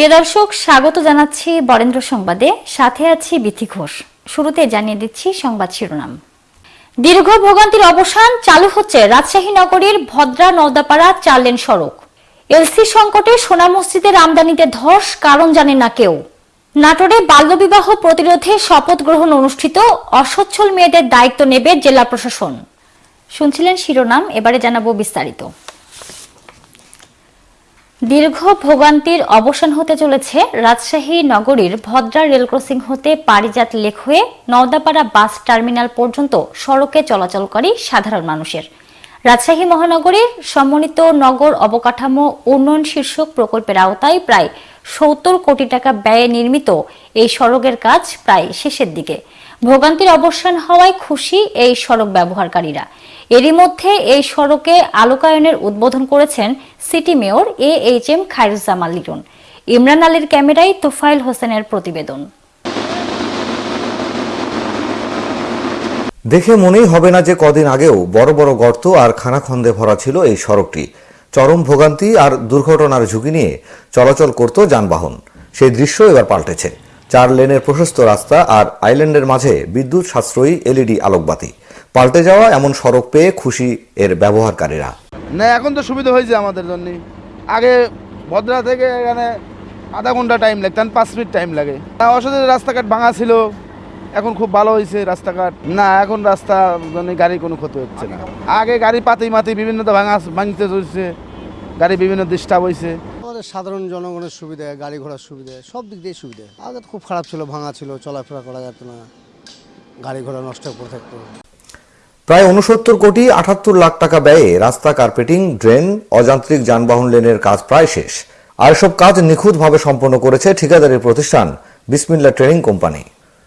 প্রিয় দর্শক, স্বাগত জানাচ্ছি বরেন্দ্র সংবাদে। সাথে আছি বিথি ঘোষ। শুরুতে জানিয়ে দিচ্ছি সংবাদ শিরোনাম। দীর্ঘ ভোগান্তির অবসান চালু হচ্ছে রাজশাহী নগরীর ভদ্রা নওদাপাড়া চার লেন সড়ক। এলসি সংকটে সোনা মসজিদের আমদানিতে ধস, কারণ জানে না কেউ। নাটোরে বাল্যবিবাহ প্রতিরোধে শপথ গ্রহণ অনুষ্ঠিত, অসচ্ছল মেয়েদের দায়িত্ব নেবে জেলা প্রশাসন। শুনছিলেন শিরোনাম, এবারে জানাব বিস্তারিত। দীর্ঘ ভোগান্তির অবসান হতে চলেছে রাজশাহী নগরীর ভদ্রা রেল ক্রসিং হতে পারিজাত লেক হয়ে নওদাপাড়া বাস টার্মিনাল পর্যন্ত সড়কে চলাচলকারী সাধারণ মানুষের। রাজশাহী মহানগরীর সমন্বিত নগর অবকাঠামো উন্নয়ন শীর্ষক প্রকল্পের আওতায় প্রায় সত্তর কোটি টাকা ব্যয়ে নির্মিত এই সড়কের কাজ প্রায় শেষের দিকে। ভোগান্তির অবসান হওয়ায় খুশি এই সড়ক ব্যবহারকারীরা। এরই মধ্যে এই সড়কে আলোকায়নের উদ্বোধন করেছেন city mayor A H M Khairuzzaman Liton. Imran আলীর ক্যামেরায় তোফাইল হোসেনের প্রতিবেদন। দেখে মনেই হবে না যে কদিন আগেও বড় বড় গর্ত আর খানাখন্দে ভরা ছিল এই সড়কটি। চরম ভোগান্তি আর দুর্ঘটনার ঝুঁকি নিয়ে চলাচল করত যানবাহন। সেই দৃশ্য এবার পাল্টেছে। চার লেনের প্রশস্ত রাস্তা আর আইল্যান্ডের মাঝে বিদ্যুৎ সাশ্রয়ী এলইডি আলোকবাতি। পাল্টে যাওয়া এমন সড়ক পেয়ে খুশি এর ব্যবহারকারীরা। না, এখন তো সুবিধা হয়েছে আমাদের জন্য। আগে ভদ্রা থেকে এখানে আধা ঘণ্টা টাইম লাগতো, এখন পাঁচ মিনিট টাইম লাগে। অসাধারণ রাস্তাঘাট ভাঙা ছিল। এখন খুব ভালো হয়েছে রাস্তাঘাট। না, এখন রাস্তা জন্য গাড়ির কোনো ক্ষতি হচ্ছে না। আগে গাড়ি পাতি মাতি বিভিন্ন তো ভাঙা, ভাঙতে চলছে। গাড়ি বিভিন্ন ডিস্টার্ব হয়েছে। আমাদের সাধারণ জনগণের সুবিধা গাড়ি ঘোড়ার সুবিধা সব দিক দিয়ে সুবিধা। আগে খুব খারাপ ছিল ভাঙা ছিল চলাফেরা করা যেত না গাড়ি ঘোড়া নষ্ট করে থাকতো। প্রায় উনসত্তর কোটি আটাত্তর লাখ টাকা ব্যয়ে রাস্তা কার্পেটিং ড্রেন অযান্ত্রিক যানবাহন লেনের কাজ প্রায় শেষ। আর সব কাজ নিখুঁতভাবে সম্পন্ন করেছে ঠিকাদারি প্রতিষ্ঠান বিসমিল্লা ট্রেনিং কোম্পানি।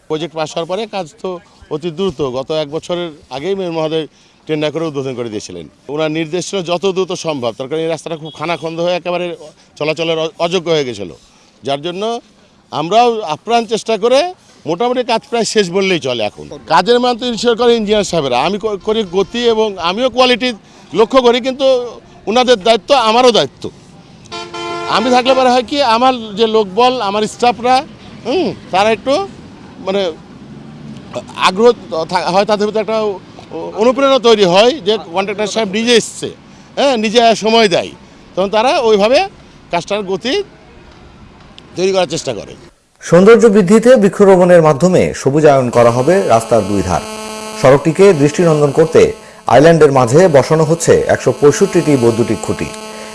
প্রজেক্ট পাস হওয়ার পরে কাজ তো অতি দ্রুত গত এক বছরের আগেই মেয়র মহোদয় টেন্ডার করে উদ্বোধন করে দিয়েছিলেন। ওনার নির্দেশ ছিল যত দ্রুত সম্ভব তার কারণ এই রাস্তাটা খুব খানাখন্দ হয়ে একেবারে চলাচলের অযোগ্য হয়ে গেছিল। যার জন্য আমরাও আপ্রাণ চেষ্টা করে মোটামুটি কাজ প্রায় শেষ বললেই চলে এখন। কাজের মান তো ইনশিওর করে ইঞ্জিনিয়ার সাহেবরা। আমি করি গতি এবং আমিও কোয়ালিটি লক্ষ্য করি, কিন্তু ওনাদের দায়িত্ব আমারও দায়িত্ব। আমি থাকলে পরে হয় কি, আমার যে লোকবল, আমার স্টাফরা, হুম, তারা একটু মানে আগ্রহ হয় তাদের ভিতরে একটা অনুপ্রেরণা তৈরি হয় যে কন্ট্রাক্টর সাহেব নিজে এসছে। হ্যাঁ নিজে সময় দেয়। তখন তারা ওইভাবে কাজটার গতি তৈরি করার চেষ্টা করে। সৌন্দর্য বৃদ্ধিতে বৃক্ষরোপণের মাধ্যমে সবুজায়ন করা হবে রাস্তার দুই ধার। সড়কটিকে দৃষ্টিনন্দন করতে আইল্যান্ডের মাঝে বসানো হচ্ছে একশো পঁয়ষট্টিটি বৈদ্যুতিক খুঁটি।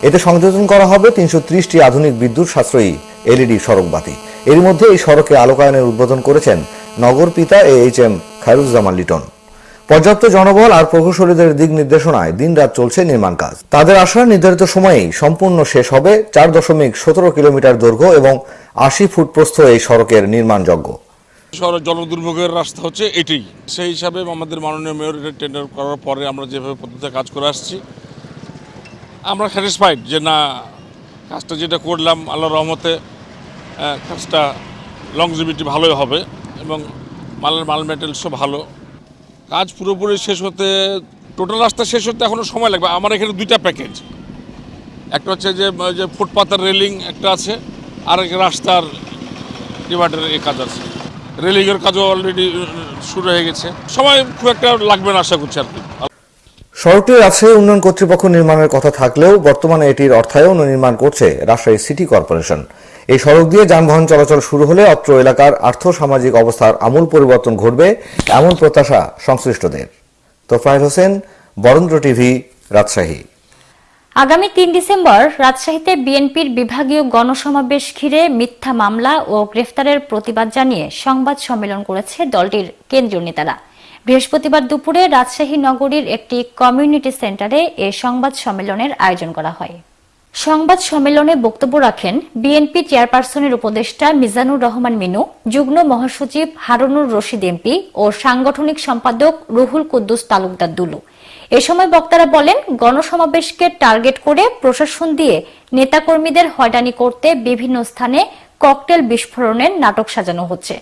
এতে সংযোজন করা হবে তিনশো ত্রিশটি আধুনিক বিদ্যুৎ সাশ্রয়ী এলইডি সড়ক বাতি। এর মধ্যে এই সড়কে আলোকায়নের উদ্বোধন করেছেন নগর পিতা A H M Khairuzzaman Liton. পর্যাপ্ত জনবল আর প্রকৌশলীদের দিক নির্দেশনায় দিনরাত চলছে নির্মাণ কাজ। তাদের আশা নির্ধারিত সময়েই সম্পূর্ণ শেষ হবে চার দশমিক সতেরো কিলোমিটার দৈর্ঘ্য এবং আশি ফুট প্রস্থ এই সড়কের নির্মাণযোগ্য শহরের জল দুর্ভোগের রাস্তা হচ্ছে এটাই সেই হিসাবে আমাদের মাননীয় মেয়র এটা টেন্ডার করার পরে আমরা যেভাবে পদ্ধতিতে কাজ করে আসছি, আমরা স্যাটিসফাইড যে না, কাজটা যেটা করলাম আল্লাহ রহমতে কাজটা লংজিভিটি ভালোই হবে এবং মালের মাল মেটেরিয়ালসও ভালো। কাজ পুরোপুরি শেষ হতে টোটাল রাস্তা শেষ হতে এখনও সময় লাগবে। আমার এখানে দুইটা প্যাকেজ একটা হচ্ছে যে যে ফুটপাতের রেলিং একটা আছে, আর এক রাস্তার ডিভাইডার এই কাজ আছে। রেলিংয়ের কাজও অলরেডি শুরু হয়ে গেছে। সময় খুব একটা লাগবে না আশা করছি আর কি। সড়কটি রাজশাহী উন্নয়ন কর্তৃপক্ষ নির্মাণের কথা থাকলেও বর্তমানে এটির অর্থায়ন ও নির্মাণ করছে রাজশাহী সিটি কর্পোরেশন। এই সড়ক দিয়ে যানবাহন চলাচল শুরু হলে অত্র এলাকার আর্থ সামাজিক অবস্থার আমূল পরিবর্তন ঘটবে এমন প্রত্যাশা সংশ্লিষ্টদের। তোফায়েল হোসেন, বরেন্দ্র টিভি, রাজশাহী। আগামী তিন ডিসেম্বর রাজশাহীতে বিএনপির বিভাগীয় গণসমাবেশ ঘিরে মিথ্যা মামলা ও গ্রেফতারের প্রতিবাদ জানিয়ে সংবাদ সম্মেলন করেছে দলটির কেন্দ্রীয় নেতারা। বৃহস্পতিবার দুপুরে রাজশাহী নগরীর একটি কমিউনিটি সেন্টারে এ সংবাদ সম্মেলনের আয়োজন করা হয়। সংবাদ সম্মেলনে বক্তব্য রাখেন বিএনপি চেয়ারপারসনের উপদেষ্টা মিজানুর রহমান মিনু, যুগ্ম মহাসচিব হারুনুর রশিদ এমপি ও সাংগঠনিক সম্পাদক রুহুল কুদ্দুস তালুকদার দুলু। এ সময় বক্তারা বলেন, গণসমাবেশকে টার্গেট করে প্রশাসন দিয়ে নেতাকর্মীদের হয়রানি করতে বিভিন্ন স্থানে ককটেল বিস্ফোরণের নাটক সাজানো হচ্ছে।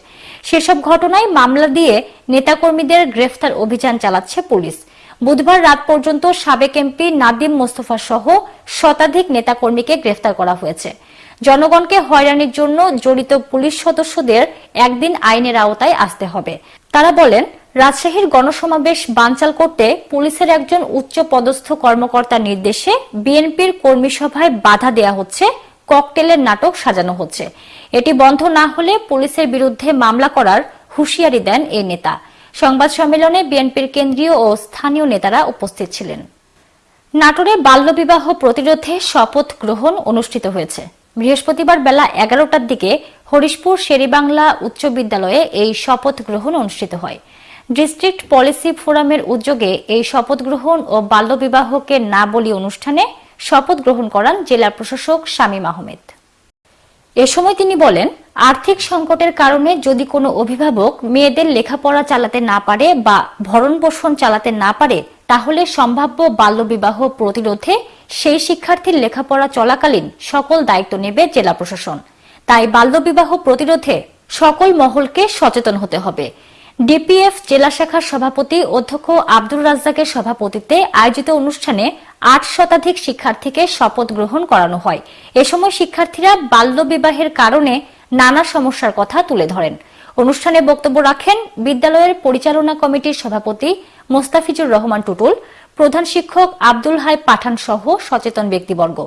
সেসব ঘটনায় মামলা দিয়ে নেতাকর্মীদের গ্রেফতার অভিযান চালাচ্ছে পুলিশ। বুধবার রাত পর্যন্ত সাবেক এমপি নাদিম মোস্তফা সহ শতাধিক নেতাকর্মীকে গ্রেফতার করা হয়েছে। জনগণকে হয়রানির জন্য জড়িত পুলিশ সদস্যদের একদিন আইনের আওতায় আসতে হবে। তারা বলেন, রাজশাহীর গণসমাবেশ বানচাল করতে পুলিশের একজন উচ্চ পদস্থ কর্মকর্তার নির্দেশে বিএনপির কর্মী সভায় বাধা দেয়া হচ্ছে, ককটেলের নাটক সাজানো হচ্ছে। এটি বন্ধ না হলে পুলিশের বিরুদ্ধে মামলা করার হুঁশিয়ারি দেন এই নেতা। সংবাদ সম্মেলনে বিএনপির কেন্দ্রীয় ও স্থানীয় নেতারা উপস্থিত ছিলেন। নাটোরে বাল্যবিবাহ প্রতিরোধে শপথ গ্রহণ অনুষ্ঠিত হয়েছে। বৃহস্পতিবার বেলা এগারোটার দিকে হরিশপুর শেরিবাংলা উচ্চ বিদ্যালয়ে এই শপথ গ্রহণ অনুষ্ঠিত হয়। ডিস্ট্রিক্ট পলিসি ফোরামের উদ্যোগে এই শপথ গ্রহণ ও বাল্যবিবাহকে না বলি অনুষ্ঠানে শপথ গ্রহণ করান জেলা প্রশাসক শামীম আহমেদ। এ সময় তিনি বলেন, আর্থিক সংকটের কারণে যদি কোনো অভিভাবক মেয়েদের লেখাপড়া চালাতে না পারে বা ভরণ পোষণ চালাতে না পারে, তাহলে সম্ভাব্য বাল্যবিবাহ প্রতিরোধে সেই শিক্ষার্থীর লেখাপড়া চলাকালীন সকল দায়িত্ব নেবে জেলা প্রশাসন। তাই বাল্যবিবাহ প্রতিরোধে সকল মহলকে সচেতন হতে হবে। ডিপিএফ জেলা শাখার সভাপতি অধ্যক্ষ আব্দুর রাজ্জাকের সভাপতিত্বে আয়োজিত অনুষ্ঠানে আট শতাধিক শিক্ষার্থীকে শপথ গ্রহণ করানো হয়। এ সময় শিক্ষার্থীরা বাল্যবিবাহের কারণে নানা সমস্যার কথা তুলে ধরেন। অনুষ্ঠানে বক্তব্য রাখেন বিদ্যালয়ের পরিচালনা কমিটির সভাপতি মোস্তাফিজুর রহমান টুটুল, প্রধান শিক্ষক আব্দুল হাই পাঠান সহ সচেতন ব্যক্তিবর্গ।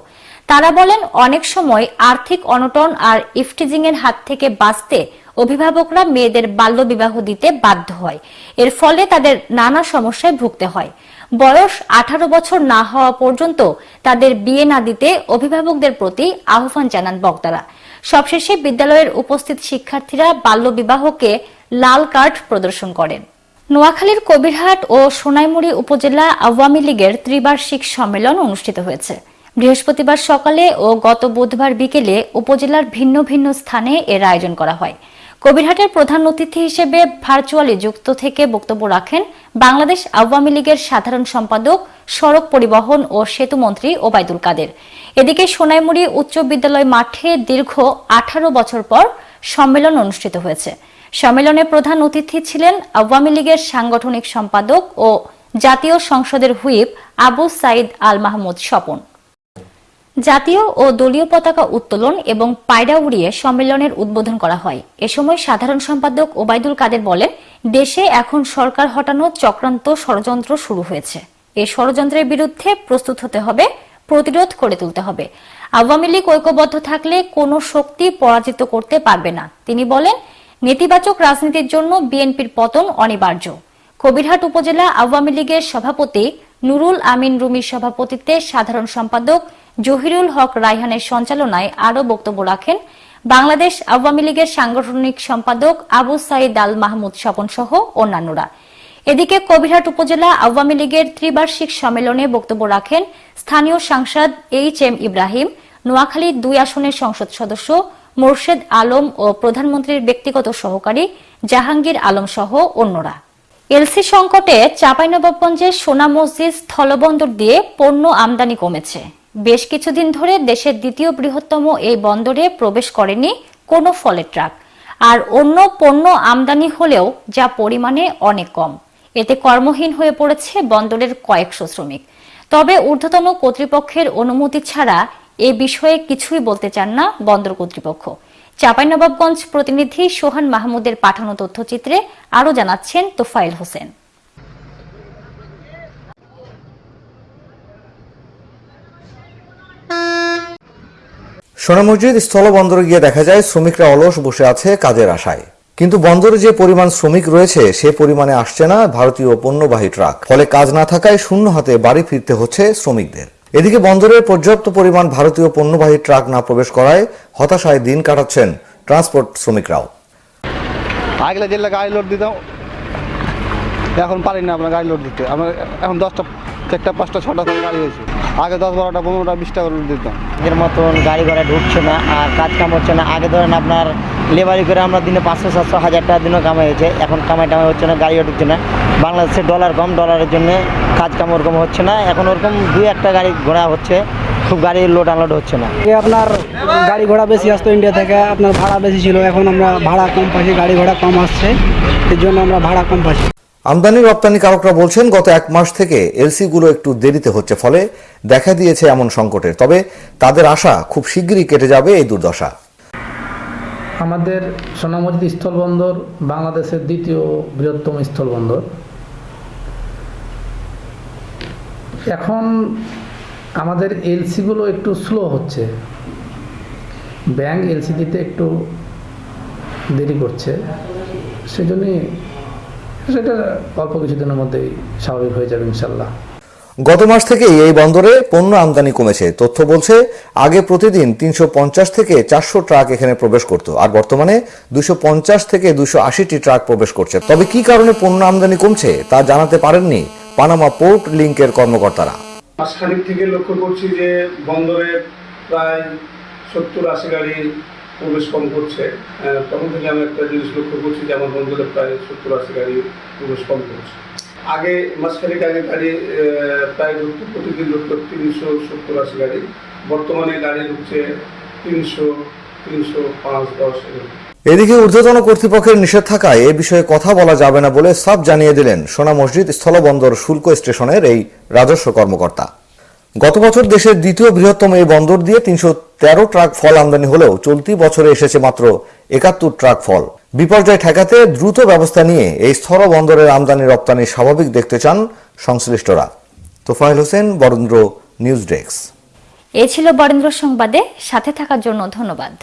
তারা বলেন, অনেক সময় আর্থিক অনটন আর ইফটিজিং এর হাত থেকে বাঁচতে অভিভাবকরা মেয়েদের বাল্যবিবাহ দিতে বাধ্য হয়। এর ফলে তাদের নানা সমস্যায় ভুগতে হয়। বয়স আঠারো বছর না হওয়া পর্যন্ত তাদের বিয়ে না দিতে অভিভাবকদের প্রতি আহ্বান জানান বক্তারা। সবশেষে বিদ্যালয়ের উপস্থিত শিক্ষার্থীরা বাল্যবিবাহকে লাল কার্ড প্রদর্শন করেন। নোয়াখালীর কবিরহাট ও সোনাইমুড়ি উপজেলা আওয়ামী লীগের ত্রিবার্ষিক সম্মেলন অনুষ্ঠিত হয়েছে। বৃহস্পতিবার সকালে ও গত বুধবার বিকেলে উপজেলার ভিন্ন ভিন্ন স্থানে এর আয়োজন করা হয়। কবিরহাটের প্রধান অতিথি হিসেবে ভার্চুয়ালি যুক্ত থেকে বক্তব্য রাখেন বাংলাদেশ আওয়ামী লীগের সাধারণ সম্পাদক, সড়ক পরিবহন ও সেতু মন্ত্রী ওবায়দুল কাদের। এদিকে সোনাইমুড়ি উচ্চ বিদ্যালয় মাঠে দীর্ঘ আঠারো বছর পর সম্মেলন অনুষ্ঠিত হয়েছে। সম্মেলনে প্রধান অতিথি ছিলেন আওয়ামী লীগের সাংগঠনিক সম্পাদক ও জাতীয় সংসদের হুইপ আবু সাইদ আল মাহমুদ স্বপন। জাতীয় ও দলীয় পতাকা উত্তোলন এবং পায়রা উড়িয়ে সম্মেলনের উদ্বোধন করা হয়। এ সময় সাধারণ সম্পাদক ওবায়দুল কাদের বলেন, দেশে এখন সরকার হটানো চক্রান্ত ষড়যন্ত্র শুরু হয়েছে। এই ষড়যন্ত্রের বিরুদ্ধে প্রস্তুত হতে হবে, প্রতিরোধ করে তুলতে হবে। আওয়ামী লীগ ঐক্যবদ্ধ থাকলে কোনো শক্তি পরাজিত করতে পারবে না। তিনি বলেন, নেতিবাচক রাজনীতির জন্য বিএনপির পতন অনিবার্য। কবিরহাট উপজেলা আওয়ামী লীগের সভাপতি নুরুল আমিন রুমির সভাপতিত্বে সাধারণ সম্পাদক জহিরুল হক রায়হানের সঞ্চালনায় আরও বক্তব্য রাখেন বাংলাদেশ আওয়ামী লীগের সাংগঠনিক সম্পাদক আবু সাইদ আল মাহমুদ স্বপন সহ অন্যান্যরা। এদিকে কবিরহাট উপজেলা আওয়ামী লীগের ত্রিবার্ষিক সম্মেলনে বক্তব্য রাখেন স্থানীয় সাংসদ এইচ এম ইব্রাহিম নোয়াখালী দুই আসনের সংসদ সদস্য মোর্শেদ আলম ও প্রধানমন্ত্রীর ব্যক্তিগত সহকারী জাহাঙ্গীর আলম সহ অন্যরা। এলসি সংকটে চাঁপাইনবাবগঞ্জের সোনা মসজিদ স্থলবন্দর দিয়ে পণ্য আমদানি কমেছে। বেশ কিছুদিন ধরে দেশের দ্বিতীয় বৃহত্তম এই বন্দরে প্রবেশ করেনি কোনো ফলের ট্রাক। আর অন্য পণ্য আমদানি হলেও যা পরিমাণে অনেক কম। এতে কর্মহীন হয়ে পড়েছে বন্দরের কয়েকশো শ্রমিক। তবে ঊর্ধ্বতন কর্তৃপক্ষের অনুমতি ছাড়া এ বিষয়ে কিছুই বলতে চান না বন্দর কর্তৃপক্ষ। চাঁপাইনবাবগঞ্জ প্রতিনিধি সোহান মাহমুদের পাঠানো তথ্যচিত্রে আরও জানাচ্ছেন তোফাইল হোসেন। সোনা মসজিদ স্থলবন্দরে গিয়ে দেখা যায় শ্রমিকরা অলস বসে আছে কাজের আশায়। কিন্তু বন্দরে যে পরিমাণ শ্রমিক রয়েছে, সে পরিমাণে আসছে না ভারতীয় পণ্যবাহী ট্রাক। ফলে কাজ না থাকায় শূন্য হাতে বাড়ি ফিরতে হচ্ছে শ্রমিকদের। এদিকে বন্দরের পর্যাপ্ত পরিমাণ ভারতীয় পণ্যবাহী ট্রাক না প্রবেশ করায় হতাশায় দিন কাটাচ্ছেন ট্রান্সপোর্ট শ্রমিকরাও। আগলে জেলে গাড়ি লোড দিতাম, এখন পারি না আপনার গাড়ি লোড দিতে। আমরা এখন দশটা, চারটা, পাঁচটা, ছটা গাড়ি হয়েছে আগে দশ বারোটা পনেরোটা বিশটা করে লোড দিতাম আগের মতন গাড়ি ঘোড়া ঢুকছে না আর কাজ কাম হচ্ছে না। আগে ধরেন আপনার লেবারি করে আমরা দিনে পাঁচশো সাতশো হাজার টাকা দিনও কামাই হয়েছে এখন কামাই টামাই হচ্ছে না গাড়িও ঢুকছে না। বাংলাদেশের ডলার কম ডলারের জন্য কাজ কাম ওরকম হচ্ছে না। এখন ওরকম দুই একটা গাড়ি ঘোড়া হচ্ছে খুব গাড়ি লোড আনলোড হচ্ছে না। আপনার গাড়ি ঘোড়া বেশি আসতো ইন্ডিয়া থেকে আপনার ভাড়া বেশি ছিল। এখন আমরা ভাড়া কম পাচ্ছি গাড়ি ঘোড়া কম আসছে। এর জন্য আমরা ভাড়া কম পাচ্ছি আমদানি রপ্তানিকারকরা বলছেন, গত এক মাস থেকে এলসি গুলো একটু দেরিতে হচ্ছে, ফলে দেখা দিয়েছে এমন সংকটের। তবে তাদের আশা খুব শিগগিরই কেটে যাবে এই দুর্দশা। আমাদের সোনামুড়ি স্থলবন্দর বাংলাদেশের দ্বিতীয় বৃহত্তম স্থলবন্দর এখন আমাদের এলসিগুলো একটু স্লো হচ্ছে। ব্যাংক এলসি দিতে একটু দেরি করছে। সেজন্যই সেটা অল্প কিছুদিনের মধ্যেই স্বাভাবিক হয়ে যাবে ইনশাল্লাহ গত মাস থেকেই এই বন্দরে পণ্য আমদানি কমেছে। তথ্য বলছে আগে প্রতিদিন তিনশো পঞ্চাশ থেকে চারশো ট্রাক এখানে প্রবেশ করত আর বর্তমানে দুশো থেকে দুশো আশিটি ট্রাক প্রবেশ করছে। তবে কি কারণে পণ্য আমদানি কমছে তা জানাতে পারেননি পানামা পোর্ট লিঙ্কের কর্মকর্তারা। মাসখানেক থেকে লক্ষ্য করছি যে বন্দরে প্রায় সত্তর আশি গাড়ি প্রবেশ কম করছে তখন থেকে আমি একটা জিনিস লক্ষ্য করছি যে আমার বন্দরে প্রায় সত্তর আশি গাড়ি প্রবেশ কম করছে আগে মাসখানেক আগে গাড়ি প্রায় ঢুকতো প্রতিদিন ঢুকতো তিনশো সত্তর আশি গাড়ি। বর্তমানে গাড়ি ঢুকছে তিনশো তিনশো পাঁচ, দশ এদিকে ঊর্ধ্বতন কর্তৃপক্ষের নিষেধ থাকায় এ বিষয়ে কথা বলা যাবে না বলে সাব জানিয়ে দিলেন সোনা মসজিদ স্থলবন্দর শুল্ক স্টেশনের এই রাজস্ব কর্মকর্তা। গত বছর দেশের দ্বিতীয় বৃহত্তম এই বন্দর দিয়ে তিনশো তেরো ট্রাক ফল আমদানি হলেও চলতি বছরে এসেছে মাত্র একাত্তর ট্রাক ফল। বিপর্যয় ঠেকাতে দ্রুত ব্যবস্থা নিয়ে এই স্থল বন্দরের আমদানি রপ্তানি স্বাভাবিক দেখতে চান সংশ্লিষ্টরা। Tofail Hossain, Barendra news desk. এ ছিল বরেন্দ্র সংবাদে, সাথে থাকার জন্য ধন্যবাদ।